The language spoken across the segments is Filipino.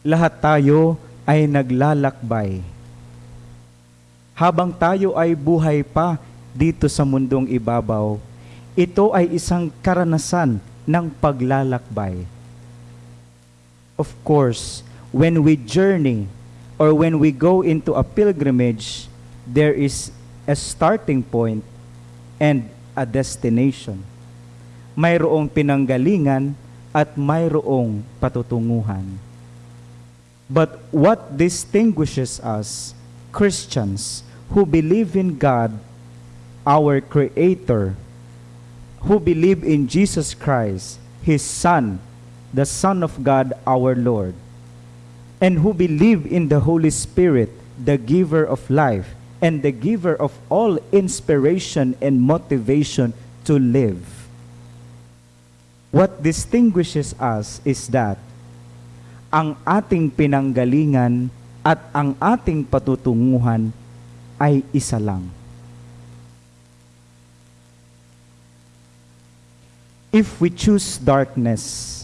lahat tayo ay naglalakbay. Habang tayo ay buhay pa dito sa mundong ibabaw, ito ay isang karanasan ng paglalakbay. Of course, when we journey or when we go into a pilgrimage, there is a starting point and a destination. Mayroong pinanggalingan at mayroong patutunguhan. But what distinguishes us, Christians, who believe in God, our Creator, who believe in Jesus Christ, His Son, the Son of God, our Lord, and who believe in the Holy Spirit, the giver of life, and the giver of all inspiration and motivation to live. What distinguishes us is that ang ating pinanggalingan at ang ating patutunguhan ay isa lang. If we choose darkness,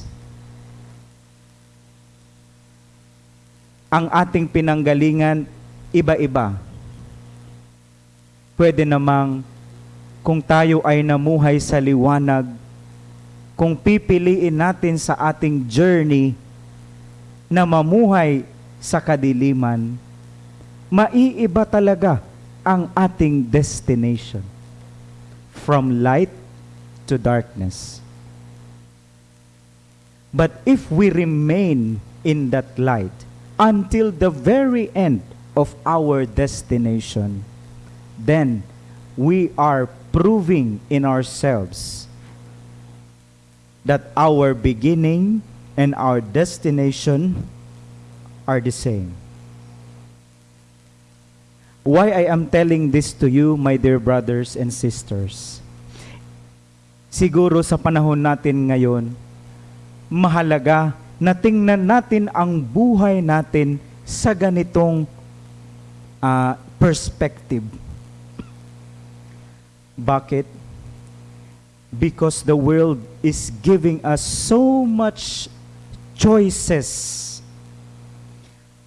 ang ating pinanggalingan iba-iba. Pwede namang kung tayo ay namuhay sa liwanag, kung pipiliin natin sa ating journey na mamuhay sa kadiliman, maiiba talaga ang ating destination from light to darkness. But if we remain in that light until the very end of our destination, then we are proving in ourselves that our beginning and our destination are the same. Why I am telling this to you, my dear brothers and sisters? Siguro sa panahon natin ngayon, mahalaga na tingnan natin ang buhay natin sa ganitong uh, perspective. Bakit? Because the world is giving us so much choices.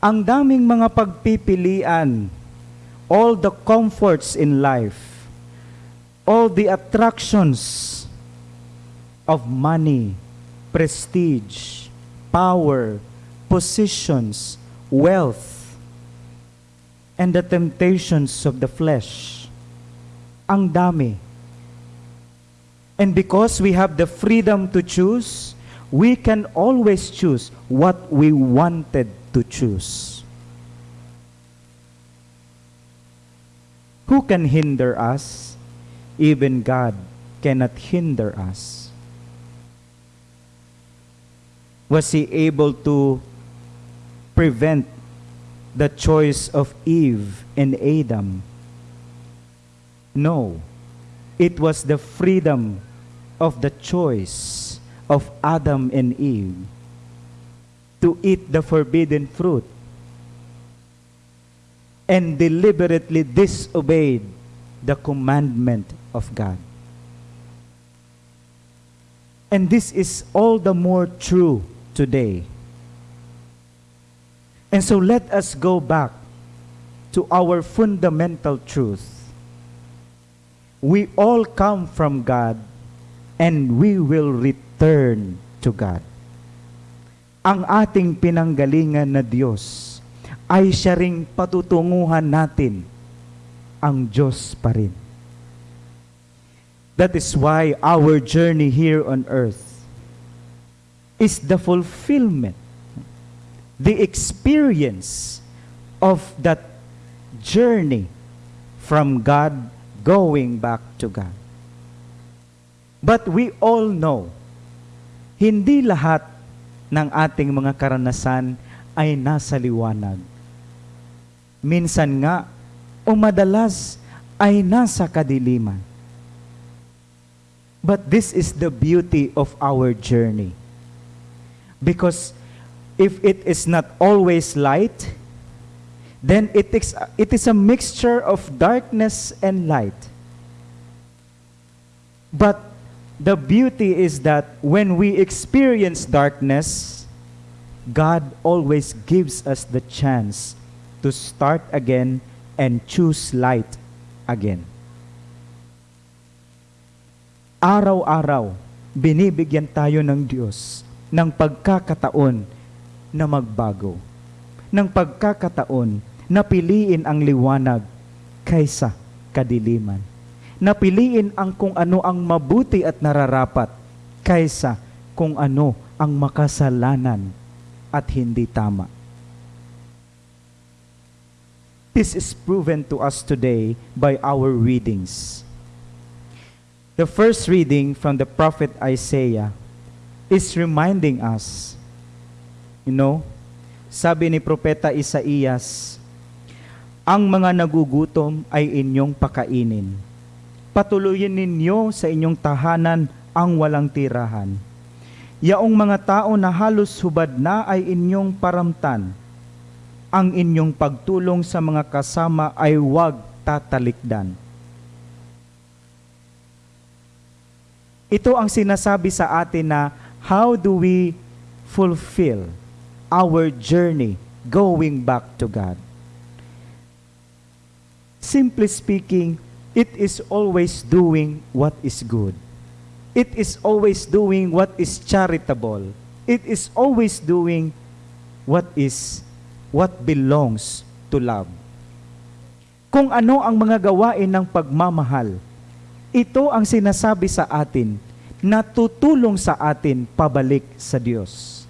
Ang daming mga pagpipilian, all the comforts in life, all the attractions of money, prestige, power, positions, wealth, and the temptations of the flesh. Ang dami. And because we have the freedom to choose, we can always choose what we wanted to choose. Who can hinder us? Even God cannot hinder us. Was he able to prevent the choice of Eve and Adam? No. It was the freedom of the choice of Adam and Eve to eat the forbidden fruit and deliberately disobeyed the commandment of God. And this is all the more true today. And so let us go back to our fundamental truth. We all come from God and we will return to God. Ang ating pinanggalingan na Diyos ay siya ring patutunguhan natin ang Diyos pa rin. That is why our journey here on earth is the fulfillment, the experience of that journey from God going back to God. But we all know, hindi lahat ng ating mga karanasan ay nasa liwanag. Minsan nga, o madalas, ay nasa kadiliman. But this is the beauty of our journey. Because if it is not always light, then it is, it is a mixture of darkness and light. But the beauty is that when we experience darkness, God always gives us the chance to start again and choose light again. Araw-araw, binibigyan tayo ng Diyos ng pagkakataon na magbago. Ng pagkakataon na piliin ang liwanag kaysa kadiliman. Napiliin ang kung ano ang mabuti at nararapat kaysa kung ano ang makasalanan at hindi tama. This is proven to us today by our readings. The first reading from the prophet Isaiah is reminding us, you know, sabi ni Propeta Isaías, ang mga nagugutom ay inyong pakainin. Patuloyin ninyo sa inyong tahanan ang walang tirahan. Yaong mga tao na halos hubad na ay inyong paramtan. Ang inyong pagtulong sa mga kasama ay huwag tatalikdan. Ito ang sinasabi sa atin na how do we fulfill our journey going back to God? Simply speaking, it is always doing what is good. It is always doing what is charitable. It is always doing what is what belongs to love. Kung ano ang mga gawain ng pagmamahal, ito ang sinasabi sa atin na tutulong sa atin pabalik sa Diyos.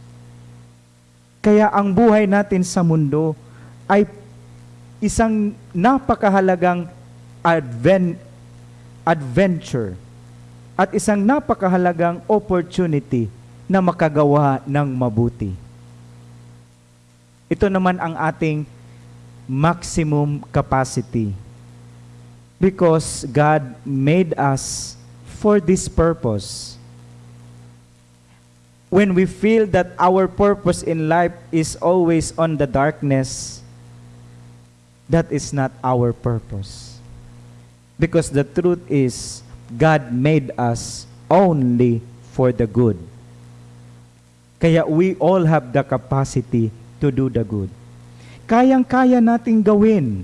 Kaya ang buhay natin sa mundo ay isang napakahalagang adven- adventure at isang napakahalagang opportunity na makagawa ng mabuti. Ito naman ang ating maximum capacity because God made us for this purpose. When we feel that our purpose in life is always on the darkness, that is not our purpose. Because the truth is, God made us only for the good. Kaya we all have the capacity to do the good. Kayang-kaya nating gawin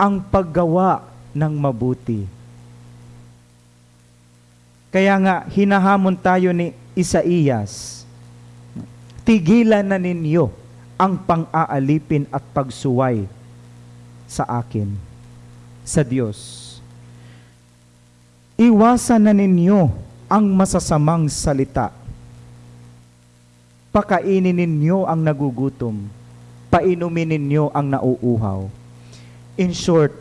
ang paggawa ng mabuti. Kaya nga, hinahamon tayo ni Isaías, tigilan na ninyo ang pang-aalipin at pagsuway sa akin, sa Diyos. Iwasan na ninyo ang masasamang salita. Pakainin ninyo ang nagugutom. Painumin ninyo ang nauuhaw. In short,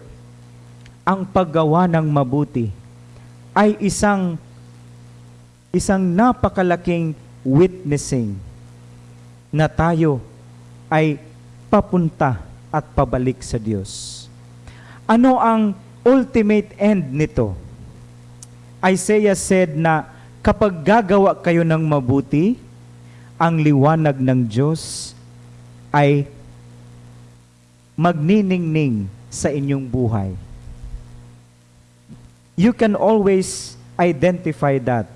ang paggawa ng mabuti ay isang isang napakalaking witnessing na tayo ay papunta at pabalik sa Diyos. Ano ang ultimate end nito? Isaiah said na kapag gagawa kayo ng mabuti, ang liwanag ng Diyos ay magniningning sa inyong buhay. You can always identify that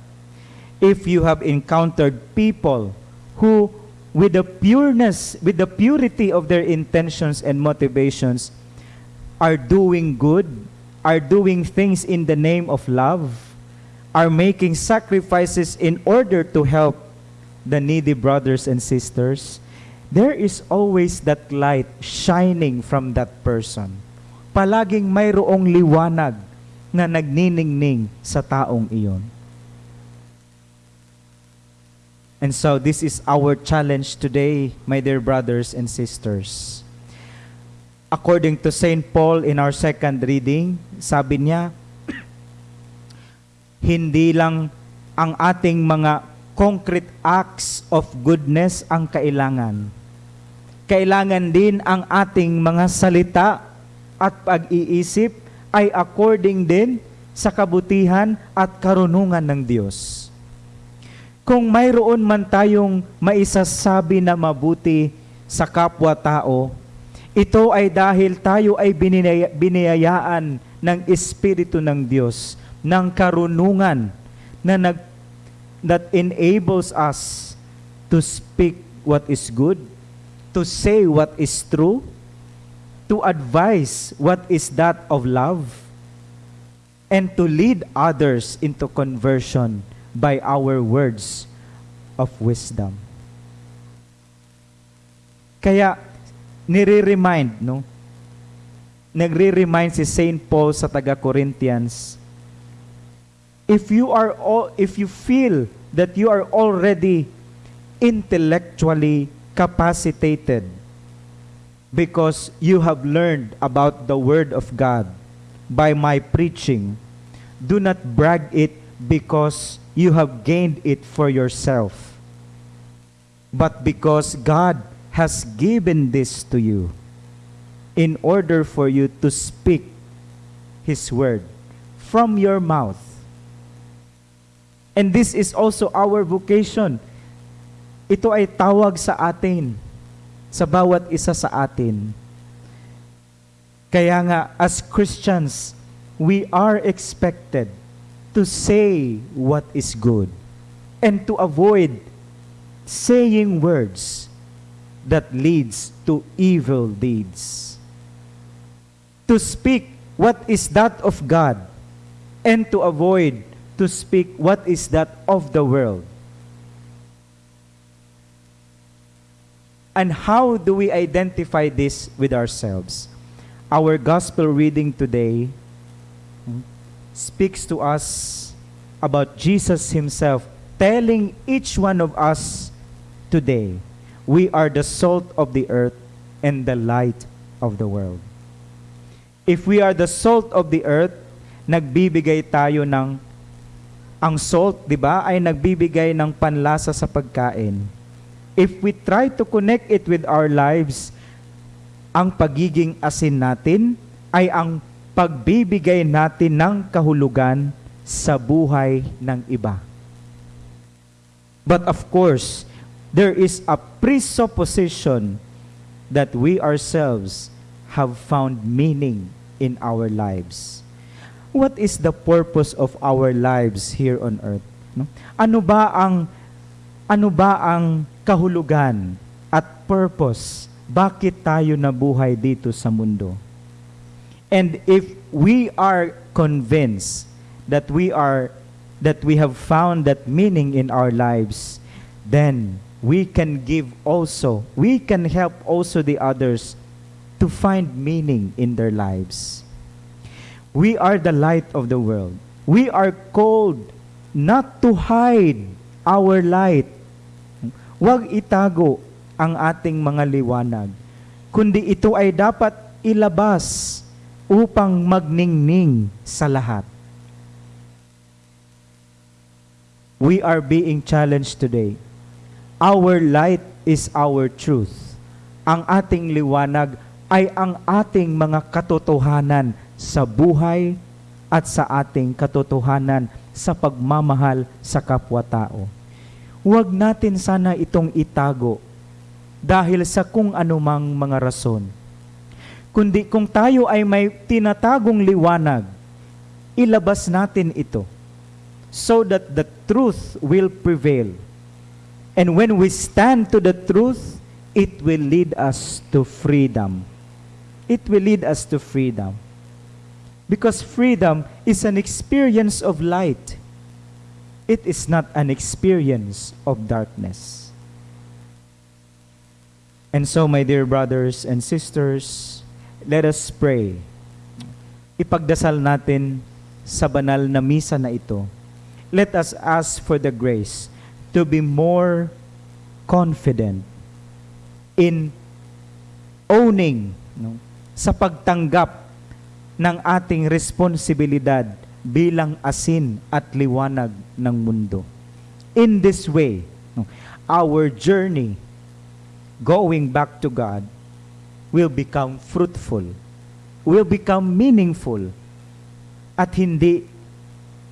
if you have encountered people who with the pureness, with the purity of their intentions and motivations are doing good, are doing things in the name of love, are making sacrifices in order to help the needy brothers and sisters, there is always that light shining from that person. Palaging mayroong liwanag na nagniningning sa taong iyon. And so this is our challenge today, my dear brothers and sisters. According to St. Paul in our second reading, sabi niya, hindi lang ang ating mga concrete acts of goodness ang kailangan. Kailangan din ang ating mga salita at pag-iisip ay according din sa kabutihan at karunungan ng Diyos. Kung mayroon man tayong maisasabi na mabuti sa kapwa-tao, ito ay dahil tayo ay biniyaya, biniyayaan ng Espiritu ng Diyos, ng karunungan na nag, that enables us to speak what is good, to say what is true, to advise what is that of love, and to lead others into conversion by our words of wisdom. Kaya, nire-remind, no? Nagre-remind si St. Paul sa taga-Corinthians, if you are all, if you feel that you are already intellectually capacitated because you have learned about the word of God by my preaching, do not brag it because you have gained it for yourself, but because God has given this to you in order for you to speak His word from your mouth. And this is also our vocation. Ito ay tawag sa atin, sa bawat isa sa atin. Kaya nga, as Christians, we are expected to say what is good and to avoid saying words that leads to evil deeds. To speak what is that of God and to avoid to speak what is that of the world. And how do we identify this with ourselves? Our gospel reading today speaks to us about Jesus Himself, telling each one of us today We are the salt of the earth and the light of the world. If we are the salt of the earth, nagbibigay tayo ng ang salt, 'di ba, ay nagbibigay ng panlasa sa pagkain. If we try to connect it with our lives, ang pagiging asin natin ay ang pagbibigay natin ng kahulugan sa buhay ng iba. But of course, there is a presupposition that we ourselves have found meaning in our lives. What is the purpose of our lives here on earth? No? Ano ba ang ano ba ang kahulugan at purpose? Bakit tayo nabuhay dito sa mundo? And if we are convinced that we are that we have found that meaning in our lives, then we can give also, we can help also the others to find meaning in their lives. We are the light of the world. We are called not to hide our light. Huwag itago ang ating mga liwanag, kundi ito ay dapat ilabas upang magningning sa lahat. We are being challenged today Our light is our truth. Ang ating liwanag ay ang ating mga katotohanan sa buhay at sa ating katotohanan sa pagmamahal sa kapwa-tao. Huwag natin sana itong itago dahil sa kung anumang mga rason. Kundi kung tayo ay may tinatagong liwanag, ilabas natin ito so that the truth will prevail And when we stand to the truth, it will lead us to freedom. It will lead us to freedom. Because freedom is an experience of light. It is not an experience of darkness. And so, my dear brothers and sisters, let us pray. Ipagdasal natin sa banal na misa na ito. Let us ask for the grace to be more confident in owning no, sa pagtanggap ng ating responsibilidad bilang asin at liwanag ng mundo. In this way, our journey going back to God will become fruitful, will become meaningful, at hindi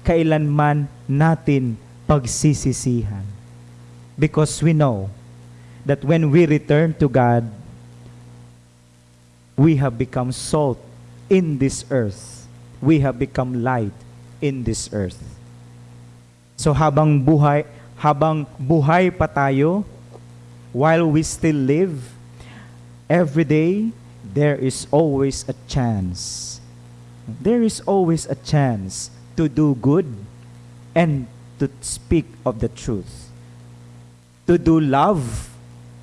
kailanman natin pagsisisihan. Because we know that when we return to God, we have become salt in this earth. We have become light in this earth. So habang buhay, habang buhay pa tayo, while we still live, every day, there is always a chance. There is always a chance to do good and to speak of the truth, to do love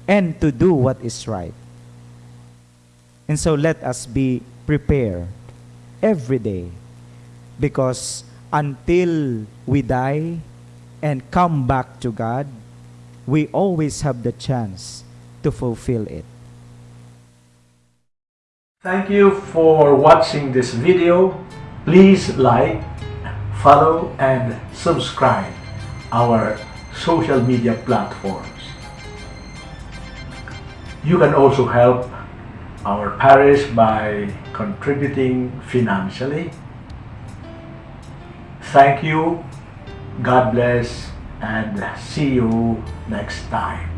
and to do what is right. And so let us be prepared every day because until we die and come back to God, we always have the chance to fulfill it. Thank you for watching this video. Please like, follow, and subscribe our social media platforms. You can also help our parish by contributing financially. Thank you, God bless, and see you next time.